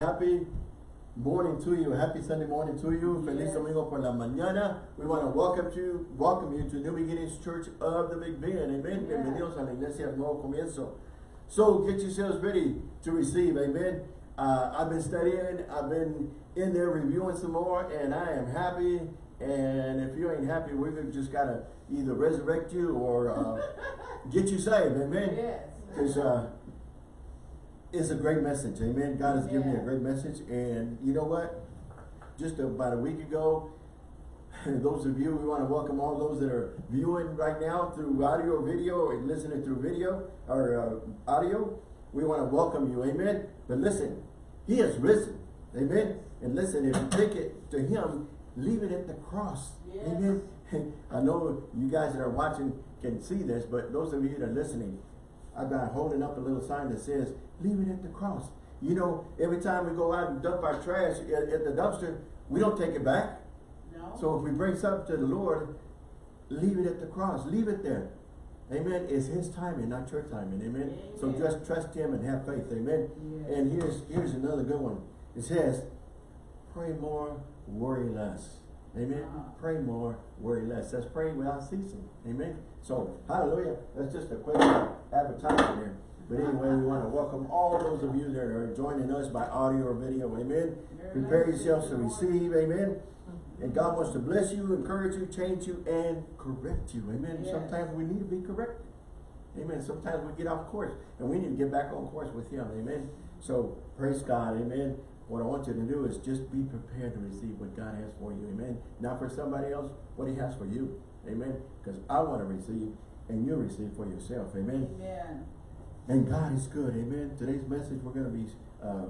Happy morning to you. Happy Sunday morning to you. Feliz domingo por la mañana. We want to welcome you, welcome you to New Beginnings Church of the Big Bend. Amen. Yeah. Bienvenidos a la iglesia del nuevo comienzo. So get yourselves ready to receive. Amen. Uh, I've been studying. I've been in there reviewing some more, and I am happy. And if you ain't happy, gonna just gotta either resurrect you or uh, get you saved. Amen. Yes. Because uh, it's a great message. Amen. God has given me a great message. And you know what? Just about a week ago, those of you, we want to welcome all those that are viewing right now through audio or video or listening through video or uh, audio. We want to welcome you. Amen. But listen, He has risen. Amen. And listen, if you take it to Him, leave it at the cross. Yes. Amen. I know you guys that are watching can see this, but those of you that are listening, I've got holding up a little sign that says, leave it at the cross. You know, every time we go out and dump our trash at, at the dumpster, we don't take it back. No. So if we bring something to the Lord, leave it at the cross. Leave it there. Amen. It's his timing, not your timing. Amen. So just trust him and have faith. Amen. And here's here's another good one. It says, pray more, worry less. Amen. Pray more, worry less. Let's pray without ceasing. Amen. So, hallelujah. That's just a quick advertisement here. But anyway, we want to welcome all those of you that are joining us by audio or video. Amen. Prepare yourselves to receive. Amen. And God wants to bless you, encourage you, change you, and correct you. Amen. Yes. Sometimes we need to be corrected. Amen. Sometimes we get off course and we need to get back on course with Him. Amen. So praise God. Amen. What I want you to do is just be prepared to receive what God has for you. Amen. Not for somebody else, what He has for you. Amen. Because I want to receive and you receive for yourself. Amen. Amen. And God is good. Amen. Today's message, we're going to be uh,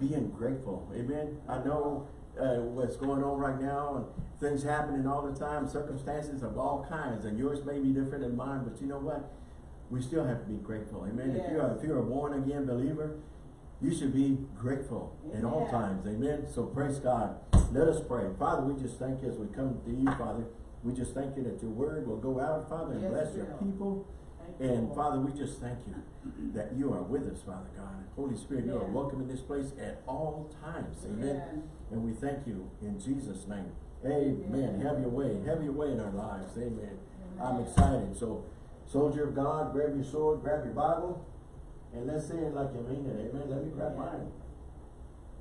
being grateful. Amen. I know uh, what's going on right now and things happening all the time, circumstances of all kinds, and yours may be different than mine, but you know what? We still have to be grateful. Amen. If you're if you're a born again believer, you should be grateful at all times. Amen. So praise God. Let us pray. Father, we just thank you as we come to you, Father. We just thank you that your word will go out, Father, and Yes, bless your people. Thank And Lord. Father, we just thank you that you are with us, Father God. Holy Spirit, you are welcome in this place at all times. Amen. Amen. And we thank you in Jesus' name. Amen. Amen. Have your way. Have your way in our lives. Amen. I'm excited. So, soldier of God, grab your sword, grab your Bible, and let's say it like you mean it. Amen. Let me grab mine.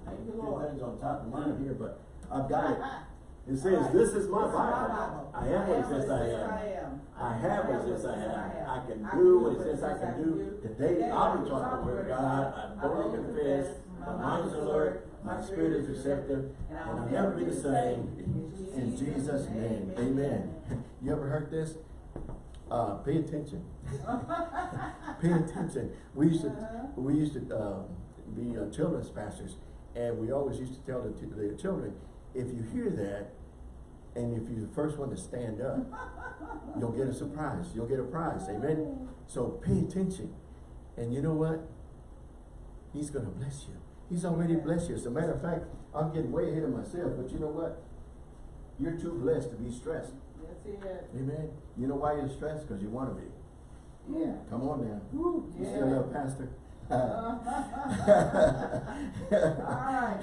Thank you, Lord. things on top of mine here, but I've got it. It says, Alright. this is my This is my Bible. Bible. I am what it says I am. am. I have what it says I have. I can do what it says I can do. Today, I'll be taught the word of God. I boldly confess. My mind is alert. My spirit is receptive. And I'll never be the same. In Jesus' name, amen. You ever heard this? Uh, pay attention. Pay attention. We used to, we used to, uh, be children's pastors, and we always used to tell the, the children, if you hear that, and if you're the first one to stand up, you'll get a surprise. You'll get a prize. Amen. So pay attention. And you know what? He's going to bless you. He's already blessed you. As a matter of fact, I'm getting way ahead of myself, but you know what? You're too blessed to be stressed. Amen. You know why you're stressed? Because you want to be. Yeah. Come on now. Woo. You Yeah. still love pastor? All right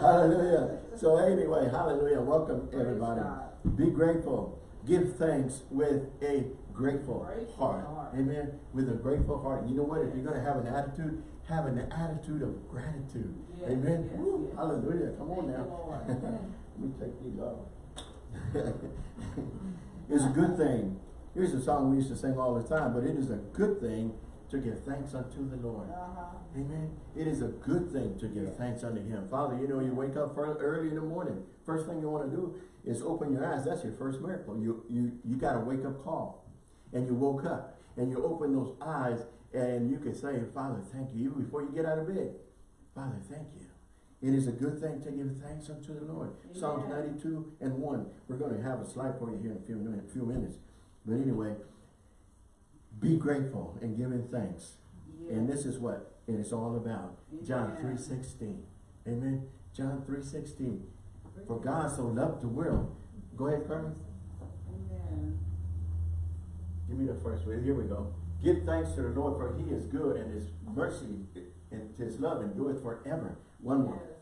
hallelujah. So anyway, hallelujah. Welcome Praise everybody. God. Be grateful. Give thanks with a grateful Grateful heart. heart. Amen. With a grateful heart. You know what? If you're going to have an attitude, have an attitude of gratitude. Yes, Amen. yes, yes. Hallelujah. Come on now. Let me take these off. it's a good thing. Here's a song we used to sing all the time, but it is a good thing to give thanks unto the Lord. Uh-huh. Amen. It is a good thing to give thanks unto Him. Father, you know, you wake up early in the morning. First thing you want to do is open your eyes. That's your first miracle. You you you got a wake up call, and you woke up, and you open those eyes, and you can say, Father, thank you. Even before you get out of bed, Father, thank you. It is a good thing to give thanks unto the Lord. Psalms 92 and 1. We're going to have a slide for you here in a few, minute, few minutes. But anyway, be grateful and giving thanks. And this is what it is all about. John 3.16. Amen. John 3.16. For God so loved the world. Go ahead, Carmen. Amen. Give me the first one. Here we go. Give thanks to the Lord for he is good and his mercy and his love endureth forever. One more.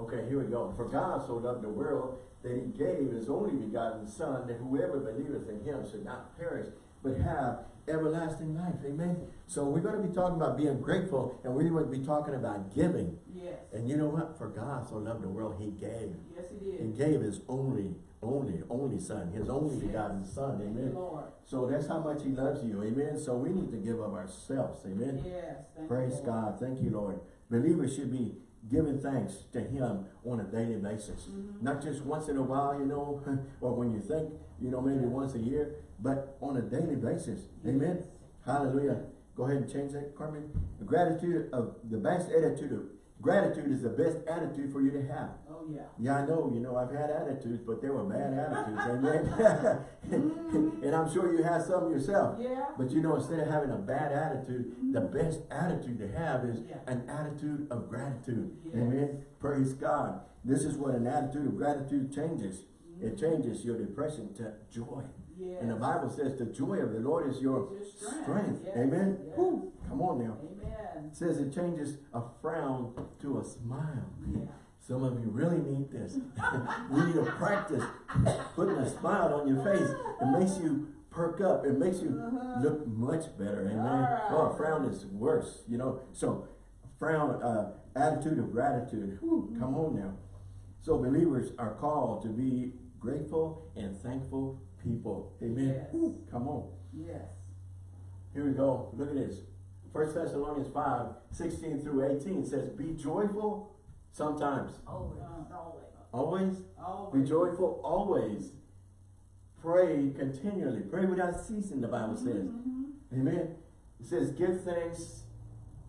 Okay, here we go. For God so loved the world that he gave his only begotten son that whoever believeth in him should not perish but have everlasting life. Amen. So we're going to be talking about being grateful and we're going to be talking about giving. Yes. And you know what? For God so loved the world, he gave. Yes, he did. He gave his only, only, only son, his only begotten son. Amen. Lord. So that's how much he loves you. Amen. So we need to give of ourselves. Amen. Yes. Thank you, Praise Lord. God. Thank you, Lord. Believers should be giving thanks to him on a daily basis. Mhm. Not just once in a while, you know, or when you think, you know, maybe once a year, but on a daily basis. Amen. Hallelujah. Go ahead and change that, Carmen. The gratitude of the best attitude of gratitude is the best attitude for you to have. Oh, yeah. Yeah, I know, you know, I've had attitudes, but they were bad attitudes, amen. and I'm sure you have some yourself. Yeah. But you know, instead of having a bad attitude, mm-hmm. the best attitude to have is Yeah. an attitude of gratitude. Amen. Praise God. This is what an attitude of gratitude changes. Mm-hmm. It changes your depression to joy. Yes. And the Bible says the joy of the Lord is your your strength. strength. Yes. Amen. Yes. Come on now. Amen. It says it changes a frown to a smile. Yeah. Some of you really need this. we need to practice putting a smile on your face. It makes you perk up. It makes you Uh-huh. look much better. Amen. Alright. Oh, a frown is worse, you know. So, frown, uh, attitude of gratitude. Whew, come on now. So, believers are called to be grateful and thankful people. Amen. Yes. Whew, come on. Yes. Here we go. Look at this. First Thessalonians 5, 16 through 18 says, Be joyful sometimes. Always. Always. Always. Always. Be joyful always. Pray continually. Pray without ceasing, the Bible says. Mhm. Amen. It says, give thanks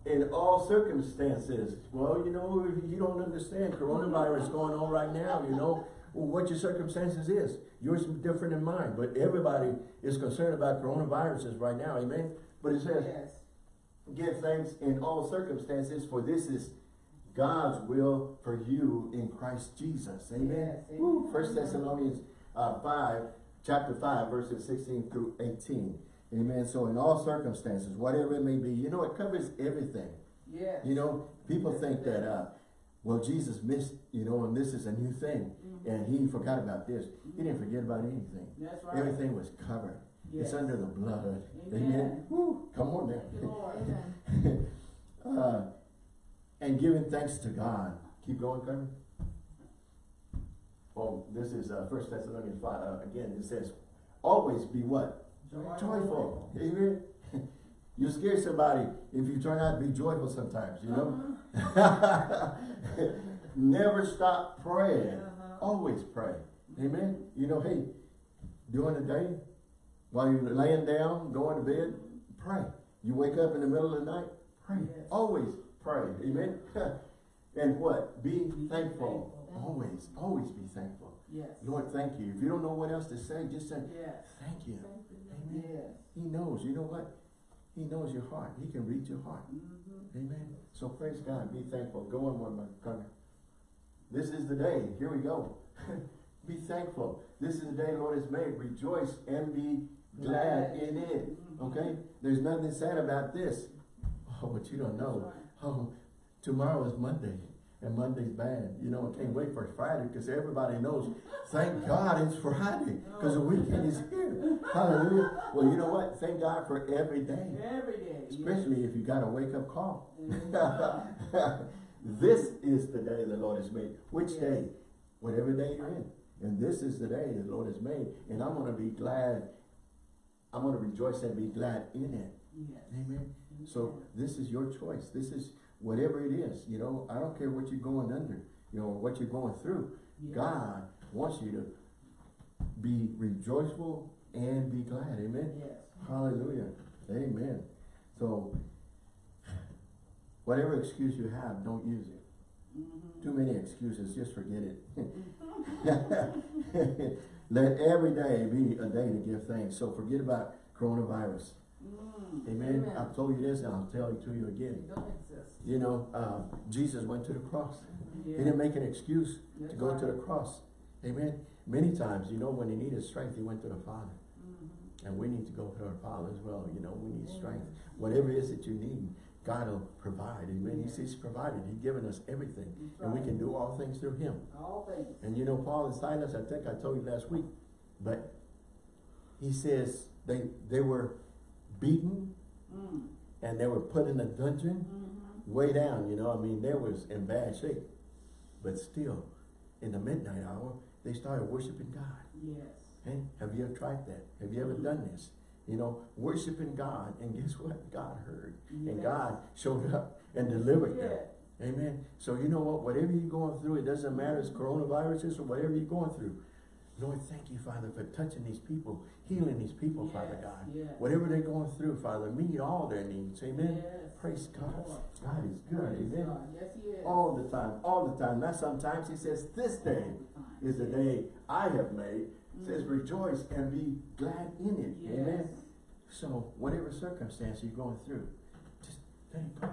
in all circumstances. Well, you know, you don't understand coronavirus going on right now, you know, well, what your circumstances is. Yours is different than mine, but everybody is concerned about coronaviruses right now, amen? But it says, Yes. give thanks in all circumstances, for this is God's will for you in Christ Jesus. Amen. Yes, amen. First Thessalonians uh, 5, chapter 5, verses 16 through 18. Amen. So in all circumstances, whatever it may be, you know, it covers everything. Yes. You know, people think that, uh, well, Jesus missed, you know, and this is a new thing. And he forgot about this. He didn't forget about anything. That's right. Everything was covered. It's under the blood. Amen. Woo. Come on now. Lord. uh, and giving thanks to God. Keep going, Carmen. Oh, this is uh, First Thessalonians 5. Uh, again, it says, always be what? Joyful. Amen. You scare somebody if you turn out to be joyful sometimes, you know? Uh-huh. Never stop praying. Uh-huh. Always pray. Amen. You know, hey, during the day, while you're laying down, going to bed, pray. You wake up in the middle of the night, pray. Yes. Always pray. Amen. and what? Be Be thankful. thankful. Always, always be thankful. Yes. Lord, thank you. If you don't know what else to say, just say, Yes. thank you. Amen. Yes. He knows. You know what? He knows your heart. He can read your heart. Mhm. Amen. So praise God. Be thankful. Go on one more. Come. This is the day. Here we go. be thankful. This is the day the Lord has made. Rejoice and be glad in it. Mhm. Okay? There's nothing sad about this. Oh, but you don't know. Oh, tomorrow is Monday. And Monday's bad. You know, I can't wait for Friday because everybody knows, thank God it's Friday because the weekend is here. Hallelujah. Well, you know what? Thank God for every day. Every day. Especially if you got a wake up call. Mhm. this is the day the Lord has made. Which day? Whatever day you're in. And this is the day the Lord has made. And I'm going to be glad. I'm going to rejoice and be glad in it. Yes. Amen. So this is your choice. This is whatever it is. You know, I don't care what you're going under, you know, what you're going through. Yes. God wants you to be rejoiceful and be glad. Amen. Yes. Hallelujah. Amen. So, whatever excuse you have, don't use it. Mhm. Too many excuses, just forget it. Let every day be a day to give thanks. So forget about coronavirus. Mm. Amen. I've told you this and I'll tell it to you again. You know, uh, Jesus went to the cross. He didn't make an excuse to That's go to the cross. Amen. Many times, you know, when he needed strength, he went to the Father. Mhm. And we need to go to our Father as well. You know, we need strength. Whatever it is that you need, God will provide, amen. He Yes. says He's provided, He's given us everything. That's And we can do all things through Him. All things. And you know, Paul and Silas, I think I told you last week, but he says they, they were beaten Mm. and they were put in a dungeon Mm-hmm. way down, you know, I mean, they was in bad shape. But still, in the midnight hour, they started worshiping God. Yes. Hey, have you ever tried that? Have you ever done this? You know, worshiping God, and guess what? God heard. And God showed up and delivered them. Amen. So you know what? Whatever you're going through, it doesn't matter it's coronaviruses or whatever you're going through. Lord, thank you, Father, for touching these people, healing these people, Father God. yes. Whatever they're going through, Father, meet all their needs. Amen. Yes. Praise God. Lord. God is good. Praise Amen. God. Yes, he is. All the time, all the time. Not sometimes. He says, this day is the day I have made. He says, mm. rejoice and be glad in it. Yes. Amen. So whatever circumstance you're going through, just let it go.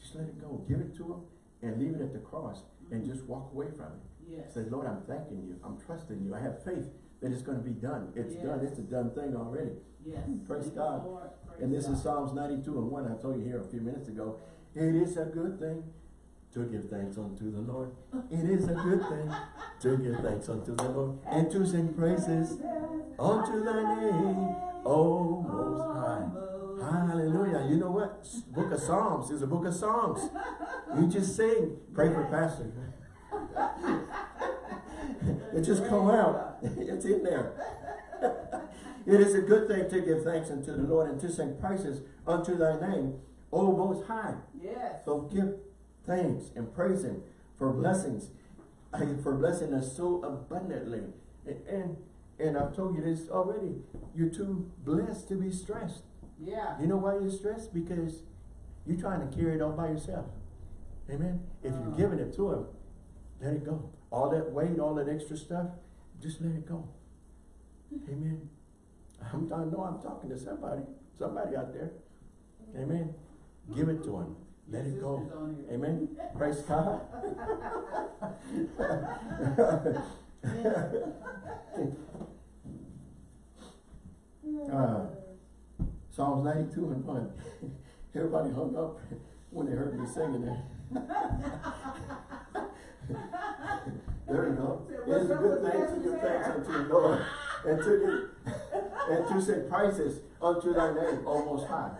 Just let it go. Give it to him and leave it at the cross and mm. just walk away from it. Yes. Say, Lord, I'm thanking you. I'm trusting you. I have faith that it's going to be done. It's done. It's a done thing already. Yes. Praise Thank God. Lord. Praise And this is Psalms 92 and 1. I told you here a few minutes ago. It is a good thing to give thanks unto the Lord. It is a good thing to give thanks unto the Lord and to sing praises unto thy name, O Most High. Hallelujah. You know what? Book of Psalms is a book of songs. You just sing. Pray for Pastor. it just come out. It's in there. it is a good thing to give thanks unto the Lord and to sing praises unto thy name, O Most High. Yes. So give thanks and praise Him for blessings, for blessing us so abundantly. And, and, I've told you this already. You're too blessed to be stressed. Yeah. You know why you're stressed? Because you're trying to carry it all by yourself. Amen. If you're Uh. giving it to Him, let it go. All that weight, all that extra stuff, just let it go. Amen. I'm, I know I'm talking to somebody, somebody out there. Amen. Give it to Him. Let it go. sister's on here. Amen. Praise God. Uh, Psalms 92 and 1. Everybody hung up when they heard me singing it. there you go. Said, It is a good thing to give thanks unto the Lord and to give, and to sing praises unto thy name, O Most High.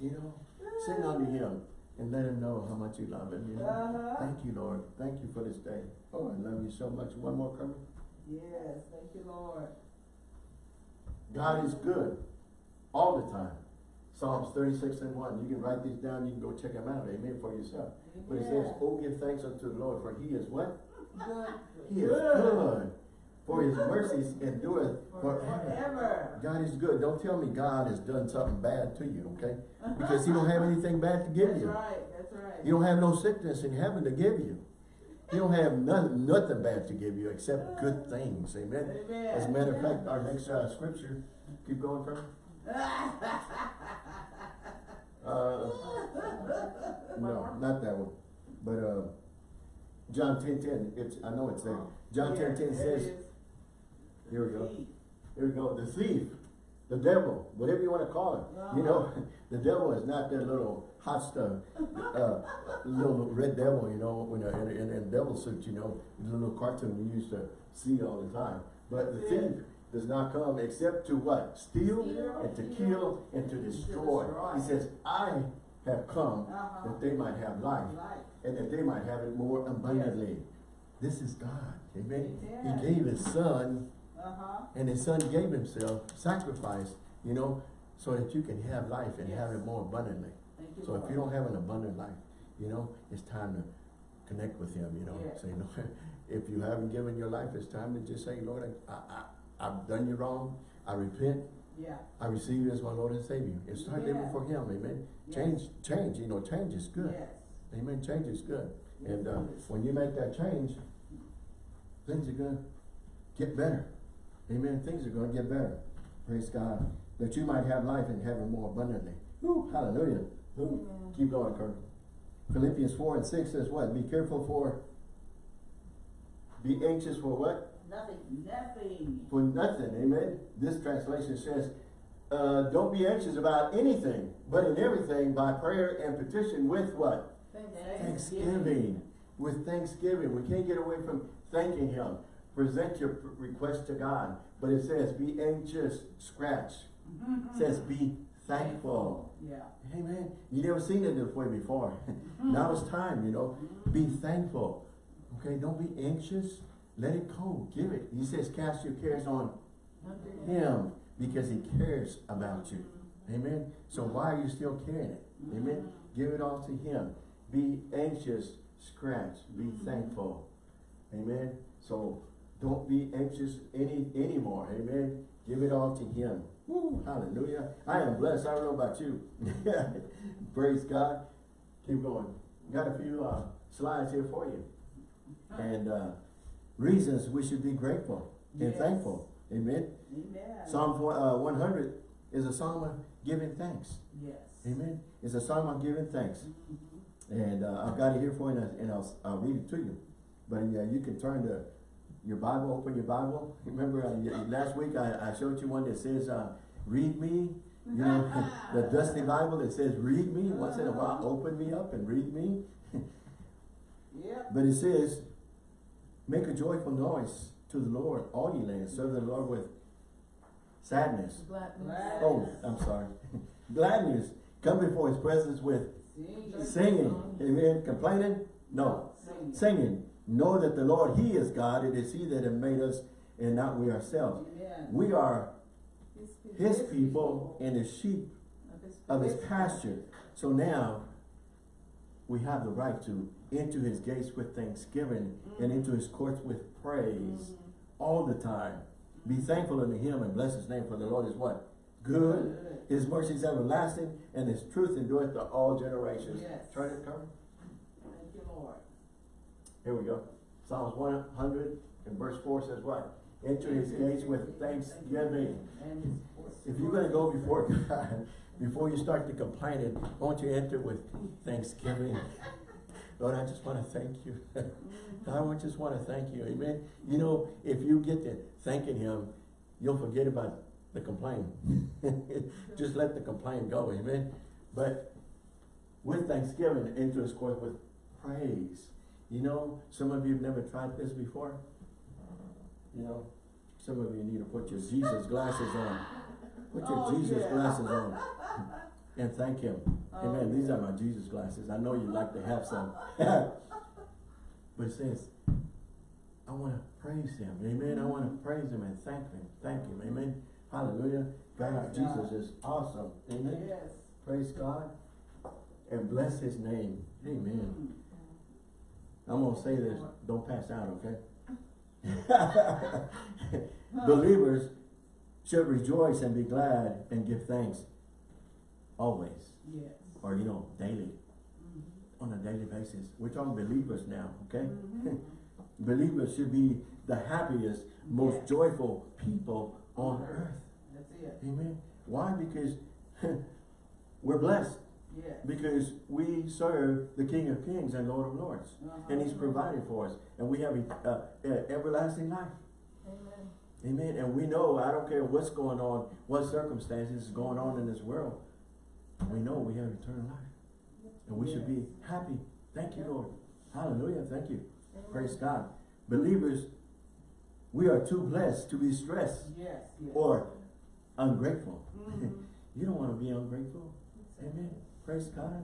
You know, sing unto him and let him know how much you love him. You know, Uh-huh. thank you, Lord. Thank you for this day. Oh, I love you so much. One more coming. Yes. Thank you, Lord. God is good all the time. Psalms 36 and 1. You can write these down. You can go check them out. Amen. For yourself. But it says, Oh, give thanks unto the Lord, for he is what? Good. He is good. For his mercies endureth forever. God is good. Don't tell me God has done something bad to you, okay? Because he don't have anything bad to give That's you. That's right. That's right. He don't have no sickness in heaven to give you. He don't have nothing, nothing bad to give you except good things. Amen. Amen. As a matter of fact, our next uh, scripture, keep going from. Uh, no, not that one. But uh, John 10 10, it's, I know it's there. John 10 10 says, here we go. Here we go. The thief, the devil, whatever you want to call it. You know, the devil is not that little hot stuff, uh, little red devil, you know, in a, in in devil suit, you know, the little cartoon we used to see all the time. But the thief does not come except to what? Steal and to kill, and to destroy. He says, I have come Uh-huh. that they might have life and that they might have it more abundantly. This is God. Amen. He gave his son Uh-huh. and his son gave himself, sacrifice, you know, so that you can have life and have it more abundantly. So if you don't have an abundant life, you know, it's time to connect with him, you know. Say, Lord, if you haven't given your life, it's time to just say, Lord, I, I, I've done you wrong. I repent. Yeah. I receive you as my Lord and Savior. And start living Yeah. for him, amen. Yes. Change, change, you know, change is good. Yes. Amen. Change is good. Yes, And uh, when you make that change, things are gonna get better. Amen. Things are gonna get better. Praise God. That you might have life and have it more abundantly. Hallelujah. Amen. Keep going, Kurt. Philippians 4 and 6 says what? Be careful for, be anxious for what? Nothing. Nothing. For nothing. Amen. This translation says, uh, don't be anxious about anything, but in everything by prayer and petition with what? Thanksgiving. With thanksgiving. We can't get away from thanking him. Present your request to God. But it says, be anxious, scratch. It says, be thankful. Yeah. Amen. You never seen it this way before. now it's time, you know. Be thankful. Okay, don't be anxious. Let it go. Give it. He says, cast your cares on him because he cares about you. Amen. So why are you still carrying it? Amen. Give it all to him. Be anxious, scratch, be thankful. Amen. So don't be anxious any anymore. Amen. Give it all to him. Woo, hallelujah. I am blessed. I don't know about you. Praise God. Keep going. Got a few uh, slides here for you. And uh, reasons we should be grateful and thankful. Amen. Amen. Psalm uh, 100 is a psalm of giving thanks. Yes. Amen. It's a psalm of giving thanks. Mhm. And uh, I've got it here for you and I'll, I'll read it to you. But yeah, you can turn to your Bible, open your Bible. Remember uh, last week I, I showed you one that says, uh, read me. You know, the dusty Bible that says, read me. Once in a while, open me up and read me. Yep. But it says, make a joyful noise to the Lord, all ye lands. Serve the Lord with sadness. Gladness. Oh, I'm sorry. Gladness. Come before his presence with Sing. singing. Amen. Complaining? No. Sing. Singing. Know that the Lord, he is God. It is he that have made us and not we ourselves. We are his people and the sheep of his pasture. So now we have the right to enter his gates with thanksgiving and into his courts with praise all the time. Be thankful unto him and bless his name for the Lord is what? Good. His mercy is everlasting and his truth endureth to all generations. Yes. Turn it, cover. Thank you, Lord. Here we go. Psalms 100 and verse 4 says what? Enter his gates with thanksgiving. And his courts. If you're going to go before God, before you start to complaining, won't you enter with thanksgiving? Lord, I just want to thank you. I just want to thank you. Amen. You know, if you get to thanking him, you'll forget about the complaint. just let the complaint go. Amen. But with thanksgiving, enter his court with praise. You know, some of you have never tried this before. You know, some of you need to put your Jesus glasses on. Put your Oh, Jesus yeah. glasses on and thank him. Oh, Amen. These are my Jesus glasses. I know you'd like to have some. but it says, I want to praise him. Amen. I want to praise him and thank him. Thank him. Amen. Hallelujah. God, Praise God. Jesus is awesome. Amen. Yes. Praise God. And bless his name. Amen. I'm going to say this. Don't pass out, okay? Believers should rejoice and be glad and give thanks always. Yes. Or, you know, daily. Mhm. On a daily basis. We're talking believers now, okay? Mhm. Believers should be the happiest, most Yes. joyful people on earth. That's it. Amen. Why? Because we're blessed. Yes. Because we serve the King of Kings and Lord of Lords. Uh-huh. And He's provided for us. And we have uh, uh, everlasting life. Amen. Amen. And we know, I don't care what's going on, what circumstances is going on in this world. We know we have eternal life. And we should be happy. Thank you, Lord. Hallelujah. Thank you. Praise God. Believers, we are too blessed to be stressed Yes. Yes. or ungrateful. Mhm. You don't want to be ungrateful. Amen. Praise God.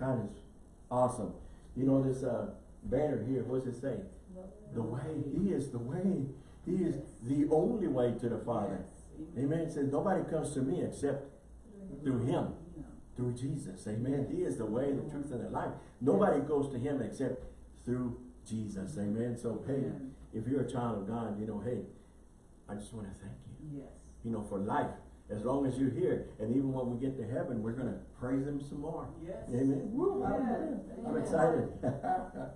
God is awesome. You know this uh, banner here, what does it say? The way. He is the way. He is the only way to the Father. Yes. Amen. It says nobody comes to me except through him. Through Jesus. Amen. He is the way, the truth, and the life. Nobody goes to him except through Jesus. Amen. So hey, Amen. if you're a child of God, you know, hey, I just want to thank you. Yes. You know, for life. As long as you're here. And even when we get to heaven, we're going to praise him some more. Yes. Amen. Woo, Yes. I'm excited.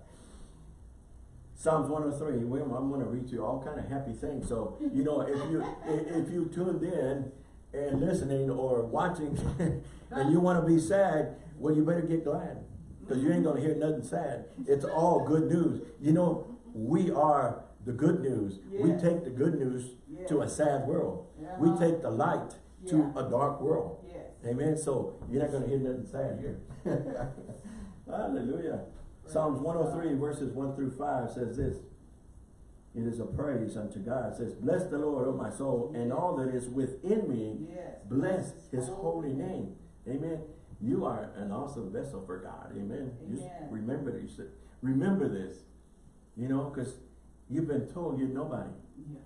Psalms 103, we- I'm going to read you all kind of happy things. So, you know, if you if you tuned in and listening or watching and you want to be sad, well, you better get glad because you ain't going to hear nothing sad. It's all good news. You know, we are the good news. We take the good news to a sad world. We Uh-huh. take the light, to a dark world. Amen. So you're not going to hear nothing sad here. Hallelujah. Psalms 103 verses 1 through 5 says this. It is a praise unto God. It says, Bless the Lord, O my soul, and all that is within me. Bless his holy name. Amen. You are an awesome vessel for God. Amen. Just Amen. remember this. Remember this. You know, because you've been told you're nobody. Yeah.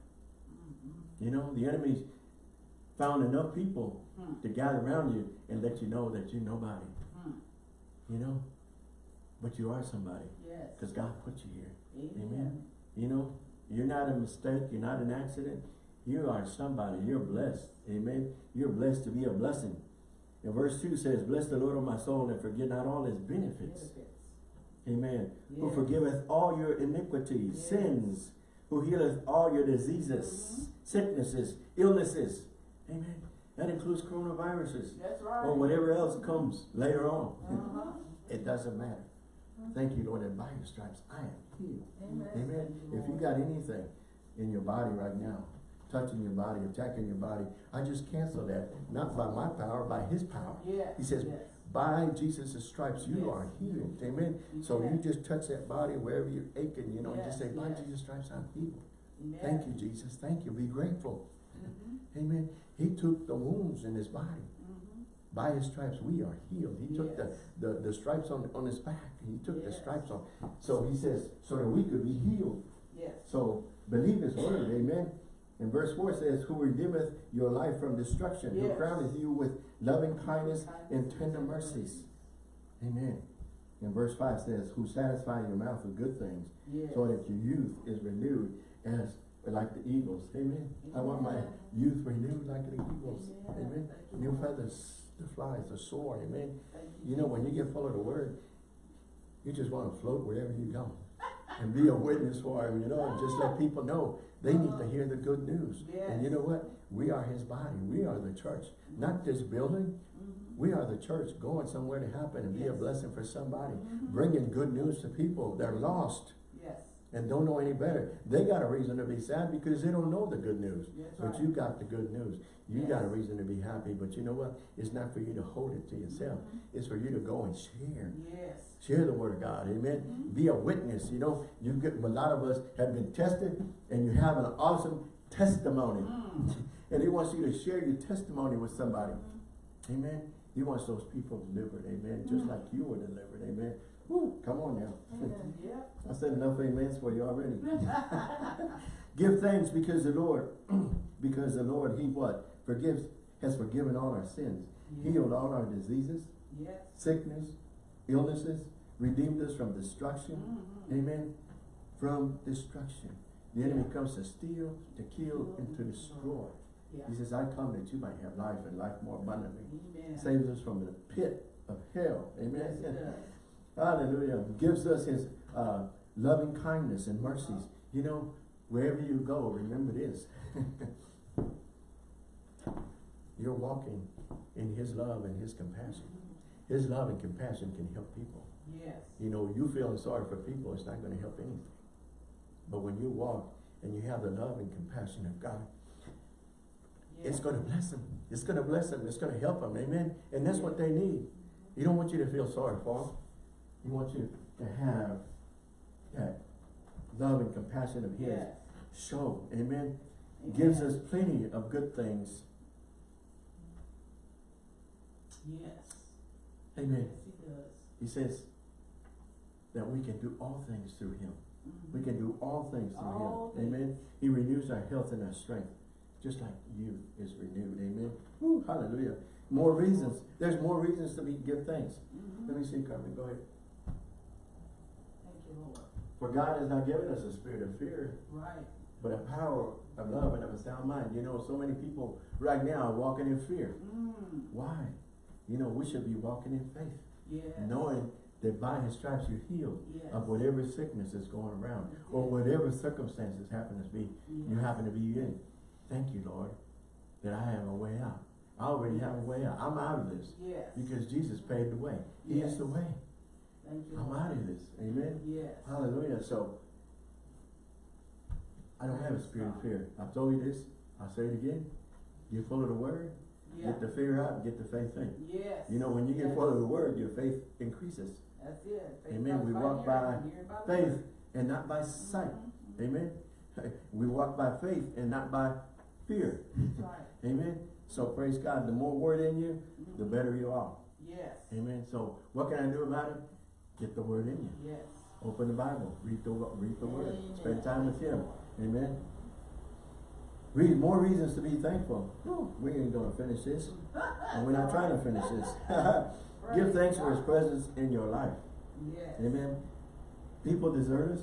Mhm. You know, the enemy's found enough people Hmm. to gather around you and let you know that you're nobody. Hmm. You know? But you are somebody. Yes. Because God put you here. Amen. You know? You're not a mistake. You're not an accident. You are somebody. You're blessed. Amen. You're blessed to be a blessing. And verse 2 says, Bless the Lord, O my soul, and forget not all his benefits. Benefits. Amen. Who forgiveth all your iniquities, Yes. sins, who healeth all your diseases, sicknesses, illnesses. Amen. That includes coronaviruses That's right. or whatever else comes later on. Uh-huh. It doesn't matter. Thank you, Lord, that by your stripes I am healed. Amen. Amen. If you got anything in your body right now, touching your body, attacking your body, I just cancel that. Not by my power, by his power. Yes. He says, yes. by Jesus' stripes you Yes. are healed. Amen. So you just touch that body wherever you're aching, you know, and just say, by. Jesus' stripes I'm healed. Thank you, Jesus. Thank you. Be grateful. Mhm. Amen. He took the wounds in his body. Mhm. By his stripes we are healed. He took the, the, the stripes on, on his back. He took the stripes on. So he says, so that we could be healed. Yes. So believe his word, amen. And verse 4 says, Who redeemeth your life from destruction, who crowneth you with loving kindness and tender mercies. Amen. And verse 5 says, Who satisfy your mouth with good things, Yes. so that your youth is renewed as like the eagles. Amen. I want my youth renewed like the eagles. Amen. Amen. New feathers, the flies, the soar. Amen. You know, when you get full of the word, you just want to float wherever you go and be a witness for him, you know, and just let people know they need to hear the good news. And you know what? We are his body. We are the church. Not this building. Mhm. We are the church going somewhere to happen and be a blessing for somebody. Mhm. Bringing good news to people. They're lost Yes. and don't know any better. They got a reason to be sad because they don't know the good news. That's But right. you got the good news. You Yes. got a reason to be happy. But you know what? It's not for you to hold it to yourself. Mhm. It's for you to go and share. Yes. Share the word of God, amen. Mhm. Be a witness. You know, you get a lot of us have been tested, and you have an awesome testimony, Mm. and He wants you to share your testimony with somebody, Mhm. amen. He wants those people delivered, amen, just Mhm. like you were delivered, amen. Woo, come on now. Yep. I said enough amens for you already. Give thanks because the Lord, because the Lord, He what forgives, has forgiven all our sins, healed all our diseases, Yes. sickness, illnesses, redeemed us from destruction. Mhm. Amen. From destruction. The enemy comes to steal, to kill, and to destroy. Yeah. He says, I come that you might have life and life more abundantly. Amen. Saves us from the pit of hell. Amen. does. Hallelujah. Gives us his uh, loving kindness and mercies. You know, wherever you go, remember this. You're walking in his love and his compassion. His love and compassion can help people. Yes. You know, you feeling sorry for people, it's not going to help anything. But when you walk and you have the love and compassion of God, it's going to bless them. It's going to bless them. It's going to help them. Amen. And that's what they need. He don't want you to feel sorry for them. He wants you to have that love and compassion of His. Yes. Show. Amen. Gives us plenty of good things. Yes. Amen. Yes, he does. He says that we can do all things through Him. Mhm. We can do all things through All Him. Amen. He renews our health and our strength, just like youth is renewed. Amen. Woo, hallelujah. More reasons. There's more reasons to be give thanks. Mhm. Let me see, Carmen. Go ahead. Thank you, Lord. For God has not given us a spirit of fear, Right. but a power of love and of a sound mind. You know, so many people right now are walking in fear. Mm. Why? You know, we should be walking in faith, Yes. knowing that by His stripes you're healed Yes. of whatever sickness is going around or whatever circumstances happen to be. you happen to be in. Thank you, Lord, that I have a way out. I already have a way out. I'm out of this Yes. because Jesus paved the way. He is the way. Thank you. I'm out of this. Amen. Yes. Hallelujah. So, I don't have a spirit of fear. I've told you this. I'll say it again. You're full of the word. Yeah. Get the fear out and get the faith in. Yes. You know, when you get Yes. full of the word, your faith increases. That's it. Faith Amen. We walk by by Faith word. and not by sight. Mhm. Amen. We walk by faith and not by fear. That's right. Amen. So praise God. The more word in you, the Mhm. better you are. Yes. Amen. So what can I do about it? Get the word in you. Yes. Open the Bible. Read the read the word. Spend time with Him. Amen. Read more reasons to be thankful. Whew, we ain't gonna finish this, and we're not trying to finish this. Give thanks for His presence in your life. Yes. Amen. People desert us.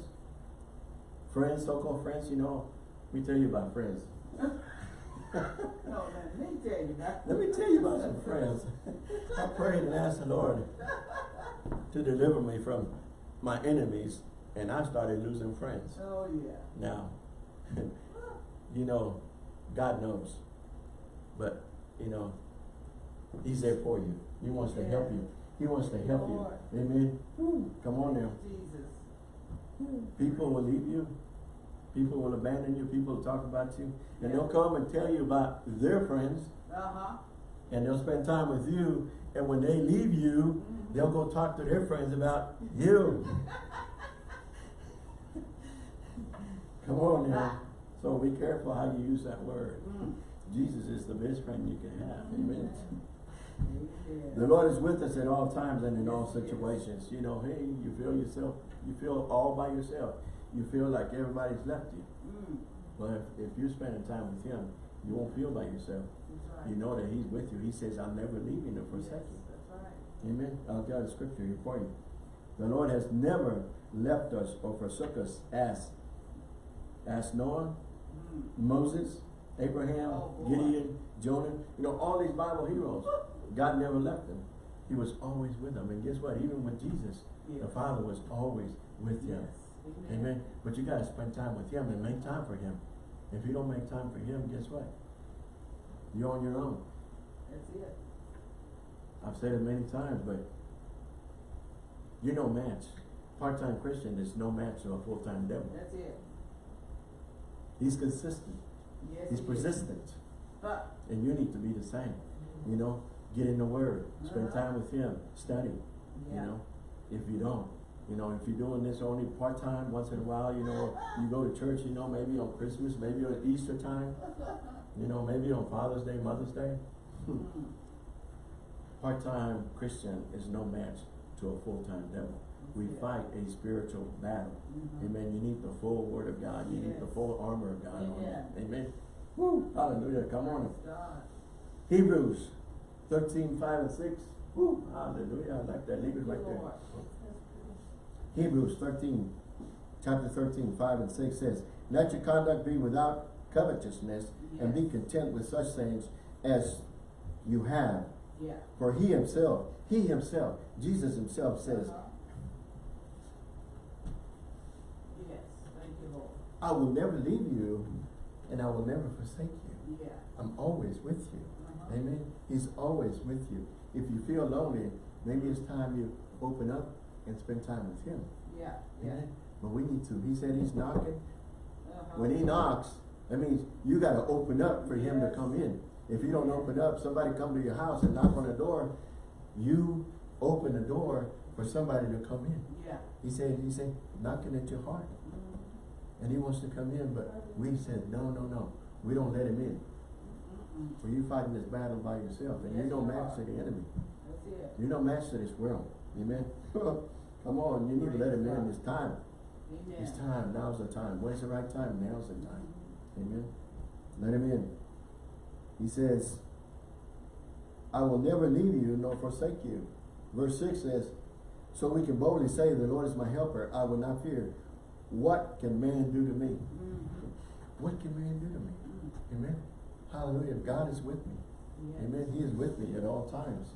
Friends, so-called friends, you know, let me tell you about friends. No, let me tell you that. Let me tell you about some friends. I prayed and asked the Lord to deliver me from my enemies, and I started losing friends. Oh, yeah. Now, you know, God knows. But, you know, He's there for you. He wants to help you. He wants to help you. Amen. Come on now. Jesus. People will leave you. People will abandon you. People will talk about you. And they'll come and tell you about their friends. Uh-huh. And they'll spend time with you. And when they leave you, Mhm. they'll go talk to their friends about you. Come on now. So be careful how you use that word. Mm. Jesus is the best friend you can have. Amen. Amen. The Lord is with us at all times and in all situations. You know, hey, you feel yourself, you feel all by yourself. You feel like everybody's left you. Mm. But if, if you're spending time with Him, you won't feel by yourself. Right. You know that He's with you. He says, I'll never leave you nor forsake you. Yes, That's right. Amen. I'll got a scripture here for you. The Lord has never left us or forsook us as, as Noah, Mm. Moses, Abraham, Oh. Gideon, Jonah, you know, all these Bible heroes. God never left them. He was always with them. And guess what? Even with Jesus, the Father was always with him. Yes. Amen. But you gotta spend time with him and make time for him. If you don't make time for him, guess what? You're on your own. That's it. I've said it many times, but you're no match. Part-time Christian is no match to a full-time devil. That's it. He's consistent. Yes. He's persistent. And you need to be the same. You know, get in the word, spend Uh-huh. time with him, study, you know. If you don't, you know, if you're doing this only part-time, once in a while, you know, you go to church, you know, maybe on Christmas, maybe on Easter time, you know, maybe on Father's Day, Mother's Day. Mm. Part-time Christian is no match to a full-time devil. We fight a spiritual battle. Mhm. Amen. You need the full word of God. You need the full armor of God on you. Amen. Amen. Woo. Hallelujah. Come on. God. Hebrews 13, 5 and 6. Woo. Hallelujah. I like that. Leave it right there. Hebrews 13, chapter 13, 5 and 6 says, Let your conduct be without covetousness, and be content with such things as you have. Yeah. For he himself, he himself, Jesus himself says, Uh-huh. Yes. Thank you, Lord. I will never leave you, and I will never forsake you. Yeah. I'm always with you. Uh-huh. Amen. He's always with you. If you feel lonely, maybe it's time you open up and spend time with him. Yeah. Yeah. But we need to. He said he's knocking. Uh-huh. When he knocks, that means you gotta open up for him to come in. If you don't open up, somebody come to your house and knock on the door, you open the door for somebody to come in. Yeah. He said, he said, knocking at your heart. And he wants to come in, but we said, no, no, no. We don't let him in. For you fighting this battle by yourself, and you don't match to the enemy. You don't match to this world. Amen. Come on, you need to let him in. It's time. Amen. It's time. Now's the time. When's the right time? Now's the time. Amen. Let him in. He says, I will never leave you nor forsake you. Verse 6 says, So we can boldly say, The Lord is my helper. I will not fear. What can man do to me? Mhm. What can man do to me? Mm. Amen. Hallelujah. God is with me. Yes. Amen. He is with me at all times.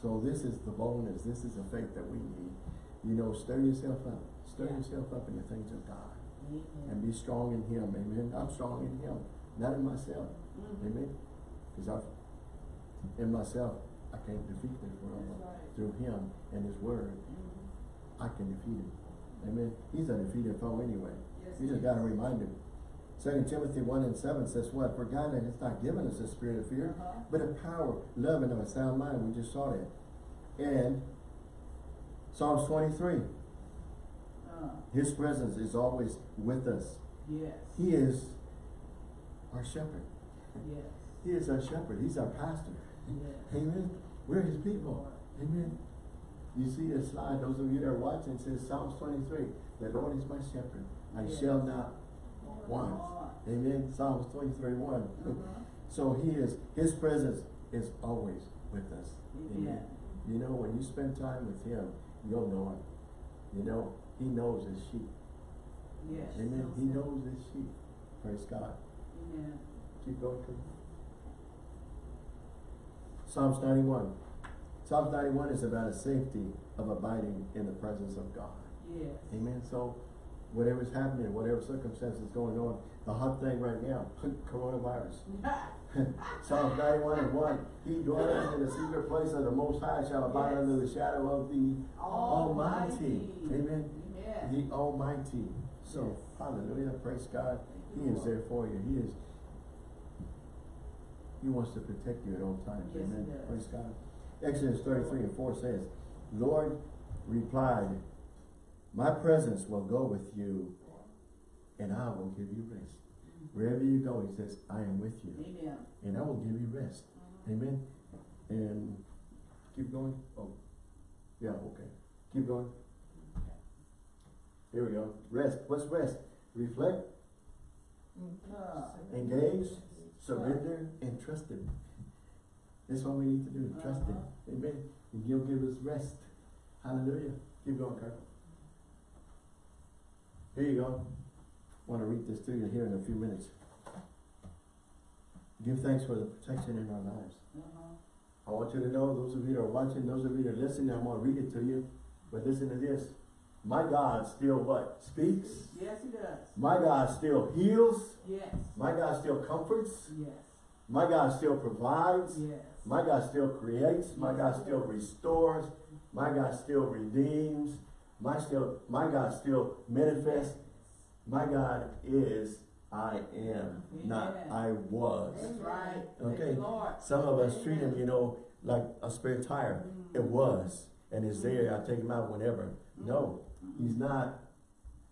So this is the boldness. This is the faith that we need. You know, stir yourself up. Stir Yeah. yourself up in the things of God. Amen. And be strong in Him. Amen. I'm strong in Him. Not in myself. Mhm. Amen. Because I, in myself, I can't defeat this world. Right. Through Him and His Word. I can defeat Him. Amen. He's a defeated foe anyway. Yes, You just got to remind Him. Second Timothy one and seven says what? For God has not given us a spirit of fear, Uh-huh. but of power, love, and of a sound mind. We just saw that. And Psalms twenty-three, Uh, His presence is always with us. yes, He is our shepherd. yes, He is our shepherd. He's our pastor. yes. Amen. We're His people. Amen. You see the slide, those of you that are watching, it says Psalms twenty-three, the Lord is my shepherd. I Yes. shall not want. Amen. Psalms twenty-three, one. Uh-huh. So he is, his presence is always with us. Amen. You know, when you spend time with him, you'll know him. You know, he knows his sheep. Yes. Amen. He knows his sheep. Praise God. Amen. Keep going. Psalms ninety-one. Psalms ninety-one is about a safety of abiding in the presence of God. Yes. Amen. So whatever's happening, whatever circumstances going on, the hot thing right now, coronavirus. Psalms ninety-one and one, he dwelleth in the secret place of the Most High shall abide Yes. under the shadow of the Almighty. Amen. Amen. The Almighty. So, Yes. hallelujah, praise God. He is there for you. He is, He wants to protect you at all times. Amen. Praise God. Exodus thirty-three and four says, Lord replied, my presence will go with you and I will give you rest. Wherever you go, he says, I am with you Amen. and I will give you rest. Amen. And keep going. Oh, yeah, okay. Keep going. Here we go. Rest. What's rest? Reflect, Uh, engage, surrender, and trust him. That's what we need to do. Trust him. Uh-huh. Amen. And he'll give us rest. Hallelujah. Keep going, Kirk. Here you go. I Want to read this to you here in a few minutes. Give thanks for the protection in our lives. uh-huh. I want you to know, those of you that are watching, those of you that are listening, I'm gonna read it to you. But listen to this. My God still what? Speaks. Yes, he does. My God still heals. Yes. My God still comforts. Yes. My God still provides. Yes. My God still creates. My God still restores. My God still redeems. My still, my God still manifests. My God is I am, not I was. That's right. Okay. Some of us treat him, you know, like a spare tire. Mm-hmm. It was, and it's there, I take him out whenever. Mm-hmm. No, he's not.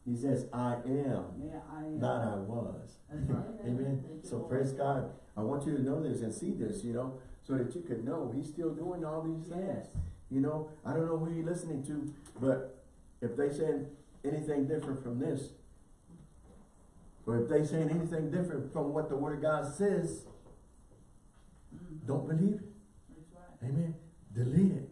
He says, I am, Yeah, I am. not I was. That's right. Amen. Thank So praise God. I want you to know this and see this, you know, so that you could know he's still doing all these things. Yes. You know, I don't know who you're listening to, but if they saying anything different from this, or if they saying anything different from what the word of God says, Mhm. don't believe it. That's right. Amen. Delete it.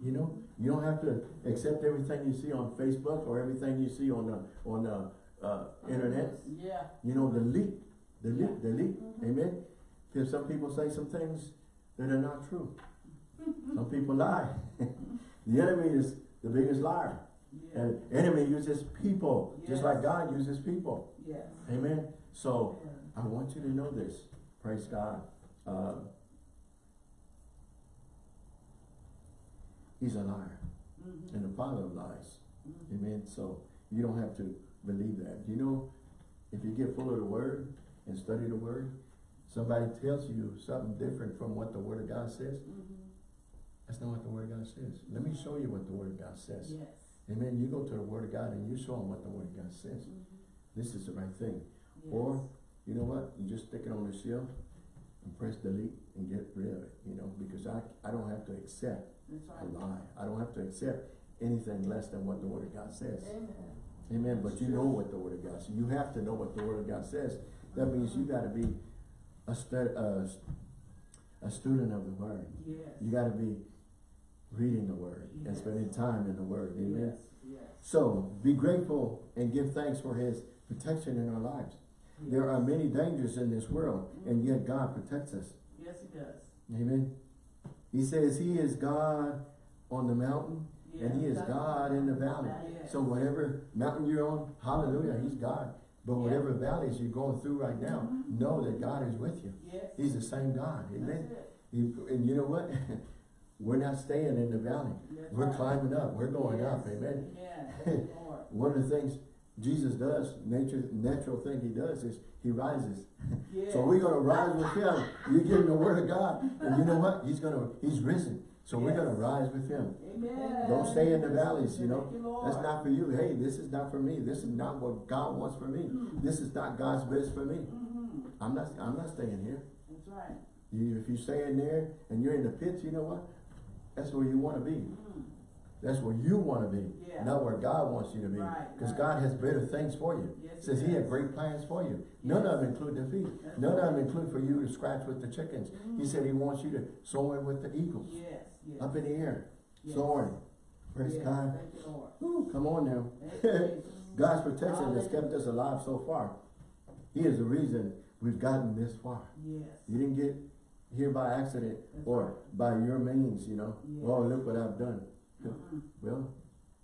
You know, you don't have to accept everything you see on Facebook or everything you see on the on the uh, internet. Yeah. You know, delete, delete, delete. Mhm. Amen. Because some people say some things that are not true. some people lie. the enemy is the biggest liar. Yeah. And enemy uses people, just like God uses people. Yes. Amen. So Yeah. I want you to know this. Praise God. Uh, he's a liar Mhm. and the father of lies. Mhm. Amen. So you don't have to believe that. You know, if you get full of the word and study the word, somebody tells you something different from what the word of God says, Mhm. that's not what the word of God says. Let me show you what the word of God says. Yes. Amen. You go to the word of God and you show them what the word of God says. Mhm. This is the right thing. Yes. Or, you know what? You just stick it on the shelf and press delete and get rid of it, you know, because I, I don't have to accept a lie. I don't have to accept anything less than what the word of God says. Amen. Amen. But you know what the word of God says. You have to know what the word of God says. That means you gotta be a stud, uh, a student of the word. Yes. You gotta be reading the word and spending time in the word. Amen. Yes. Yes. So be grateful and give thanks for his protection in our lives. There are many dangers in this world, and yet God protects us. Yes, he does. Amen. He says he is God on the mountain, and he is God in the valley. Yes. So whatever mountain you're on, hallelujah, he's God. But whatever valleys you're going through right now, Mhm. know that God is with you. Yes. He's the same God. Amen. He- and you know what? We're not staying in the valley. That's We're right. climbing up. We're going up. Yes. Amen. Amen. One of the things Jesus does, nature, natural thing he does is he rises. Yes. So we're gonna rise with him. You give him the word of God, and you know what? He's gonna, he's risen. So we're gonna rise with him. Amen. Don't stay in the valleys, you know. You, That's not for you. Hey, this is not for me. This is not what God wants for me. Mm. This is not God's best for me. Mhm. I'm not, I'm not staying here. That's right. You, if you stay in there and you're in the pits, you know what? That's where you wanna be. Mm. That's where you wanna be, Yeah. not where God wants you to be. Because right. God has better things for you. Yes, Says he He had great plans for you. None of them include defeat. That's None of them include for you to scratch with the chickens. He Mm. said He wants you to soar with the eagles, Yes, yes. up in the air, yes. soaring. Praise Yes, God. Thank you, Lord. Whew, come on now. Thank you, Jesus. God's protection has kept us alive so far. He is the reason we've gotten this far. Yes. You didn't get here by accident That's or right. by your means, you know. Yes. Oh, look what I've done. Mhm. Well,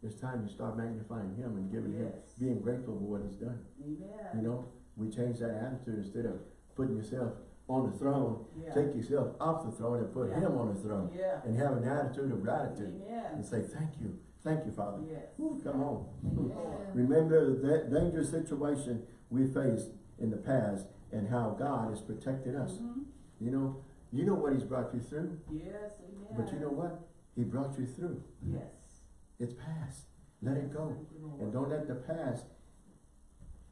it's time you start magnifying Him and giving Him, being grateful for what He's done. Amen. You know, we change that attitude instead of putting yourself on the throne. Yeah. Take yourself off the throne and put Yeah. Him on the throne. Yeah. And have an attitude of gratitude. And say, thank you. Thank you, Father. Yes. Whew, come on. Remember that dangerous situation we faced in the past and how God has protected us. Mhm. You know, you know what He's brought you through, Yes, amen. but you know what? He brought you through. Yes. It's past. Let it go. And don't let the past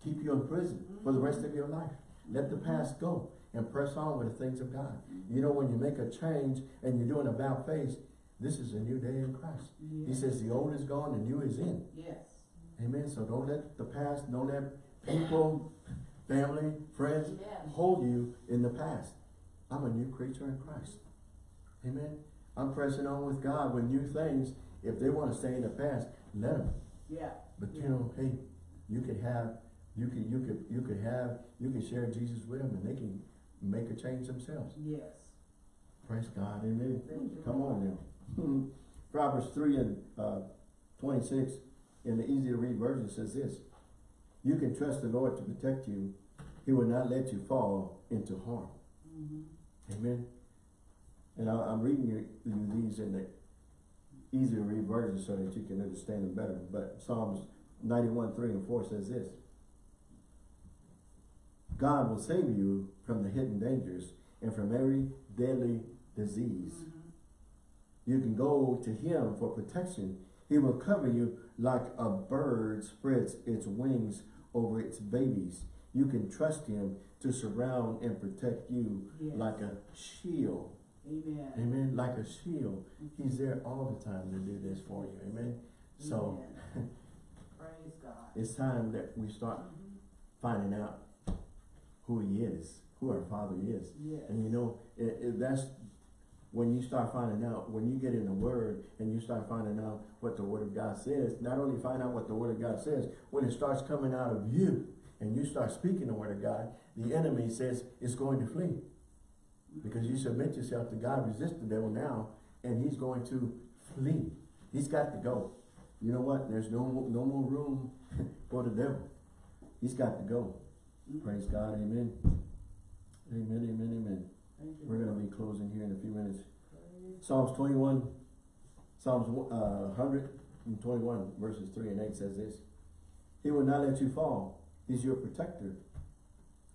keep you in prison for the rest of your life. Let the past go and press on with the things of God. You know, when you make a change and you're doing about face, this is a new day in Christ. He says the old is gone, the new is in. Yes. Amen. So don't let the past, don't let people, family, friends Amen. hold you in the past. I'm a new creature in Christ. Amen. I'm pressing on with God with new things. If they want to stay in the past, let them. Yeah. But you know, hey, you could have, you could, you could, you could have, you could share Jesus with them and they can make a change themselves. Yes. Praise God. Amen. Thank Come on now. Proverbs 3 and uh, 26 in the easy to read version says this. You can trust the Lord to protect you. He will not let you fall into harm. Mhm. Amen. And I, I'm reading you, you these in the easy to read version so that you can understand them better. But Psalms 91, 3 and 4 says this. God will save you from the hidden dangers and from every deadly disease. Mhm. You can go to him for protection. He will cover you like a bird spreads its wings over its babies. You can trust him to surround and protect you Yes. like a shield. Amen. Amen. Like a shield. He's there all the time to do this for you. Amen. So Praise God. it's time that we start Mhm. finding out who he is, who our father is. Yes. And you know, it, it, that's when you start finding out, when you get in the Word and you start finding out what the Word of God says, not only find out what the Word of God says, when it starts coming out of you and you start speaking the Word of God, the enemy says it's going to flee. Because you submit yourself to God, resist the devil now, and he's going to flee. He's got to go. You know what? There's no, no more room for the devil. He's got to go. Praise God. Amen. Amen, amen, amen. We're going to be closing here in a few minutes. Psalms 21, Psalms uh, 121, verses 3 and 8 says this. He will not let you fall. He's your protector.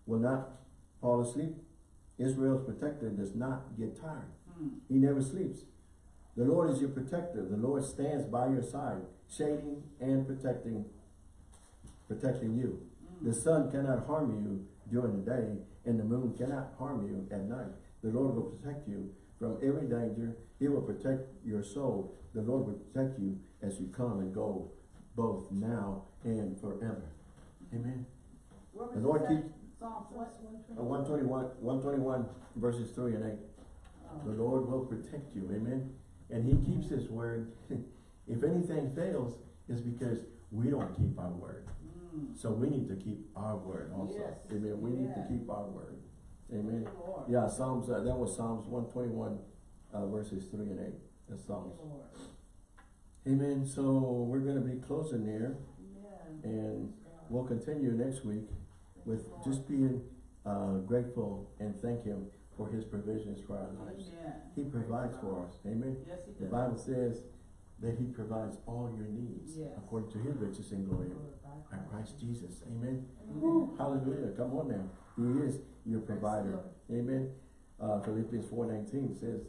Will not fall asleep. Israel's protector does not get tired. Hmm. He never sleeps. The Lord is your protector. The Lord stands by your side, shading and protecting, protecting you. The sun cannot harm you during the day, and the moon cannot harm you at night. The Lord will protect you from every danger. He will protect your soul. The Lord will protect you as you come and go, both now and forever. Amen. The Lord keeps-? Psalms? Uh, 121, 121 verses 3 and 8. Oh. The Lord will protect you. Amen. And he keeps his word. if anything fails, it's because we don't keep our word. Mm. So we need to keep our word also. Yes. Amen. We need to keep our word. Amen. Lord. Yeah, Psalms, uh, that was Psalms 121 uh, verses 3 and 8. That's Psalms. Lord. Amen. So we're going to be closing there Amen. and we'll continue next week with just being uh, grateful and thank him for his provisions for our lives. Amen. He provides for us. Amen. Yes, he The. Bible says that he provides all your needs Yes. according to his riches and glory by Christ Jesus. Amen. Amen. Hallelujah. Come on now. He is your provider. Amen. Uh, Philippians 4.19 says,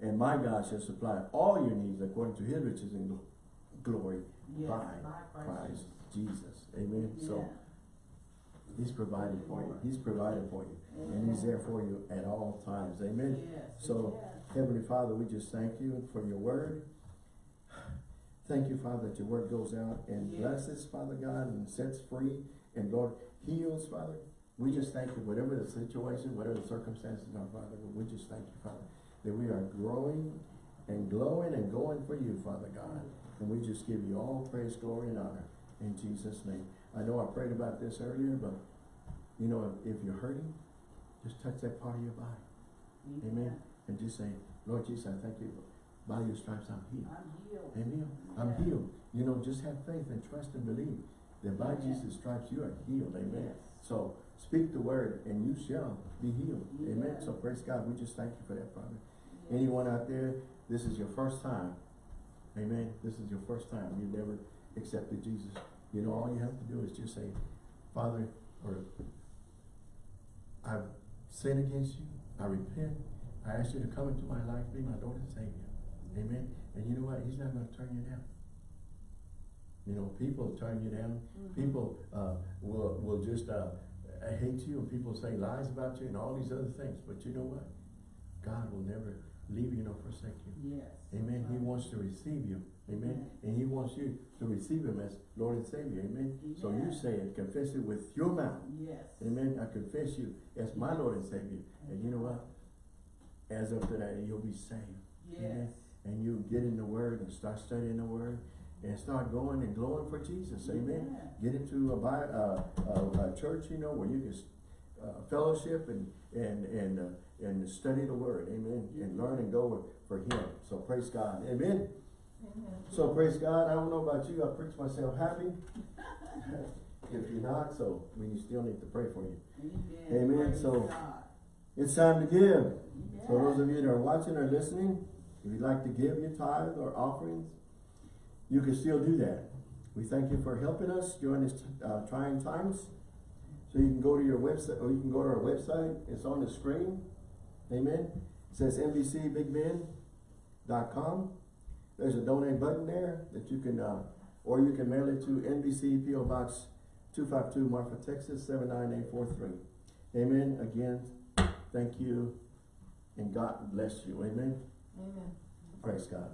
And my God shall supply all your needs according to his riches and gl- glory Yes, by Christ Jesus. Amen. So he's providing for you. He's providing for you. And he's there for you at all times. Amen. Yes, So, yes. Heavenly Father, we just thank you for your word. Thank you, Father, that your word goes out and blesses, Father God, and sets free, and Lord, heals, Father. We just thank you, whatever the situation, whatever the circumstances are, Father, we just thank you, Father, that we are growing and glowing and going for you, Father God. And we just give you all praise, glory, and honor in Jesus' name. I know I prayed about this earlier, but you know, if you're hurting, just touch that part of your body. Amen. And just say, Lord Jesus, I thank you. By your stripes I'm healed. I'm healed. I'm healed. I'm healed. You know, just have faith and trust and believe that by Yeah. Jesus' stripes you are healed. Amen. Yes. So speak the word and you shall be healed. Amen. So praise God. We just thank you for that, Father. Yes. Anyone out there, this is your first time. Amen. This is your first time. You've never accepted Jesus. You know, all you have to do is just say, Father, or I've sinned against you. I repent. I ask you to come into my life, be my Lord and Savior. Amen. And you know what? He's not going to turn you down. You know, people turn you down. Mhm. People uh, will will just uh, hate you, and people say lies about you, and all these other things. But you know what? God will never leave you nor forsake you. Yes. Amen. He wants to receive you. Amen. And He wants you to receive Him as Lord and Savior. Amen. So you say it, confess it with your mouth. Yes. Amen. I confess you as my Lord and Savior. And you know what? As of today, you'll be saved. Yes. And you get in the Word and start studying the Word and start going and glowing for Jesus. Amen. Get into a, Bi- uh, a, a church, you know, where you can uh, fellowship and and and uh, and study the Word. Amen. And learn and go for Him. So praise God. Amen. Amen. So praise God. I don't know about you. I preach myself happy. if you're not, so we still need to pray for you. Amen. Amen. So- God. It's time to give. So those of you that are watching or listening, if you'd like to give your tithe or offerings, you can still do that. We thank you for helping us during these uh, trying times. So you can go to your website, or you can go to our website. It's on the screen. Amen. It says NBCBigBend.com. There's a donate button there that you can, uh, or you can mail it to NBC PO Box 252 Marfa, Texas 79843. Amen. Again, thank you and God bless you. Amen. Amen. Praise God.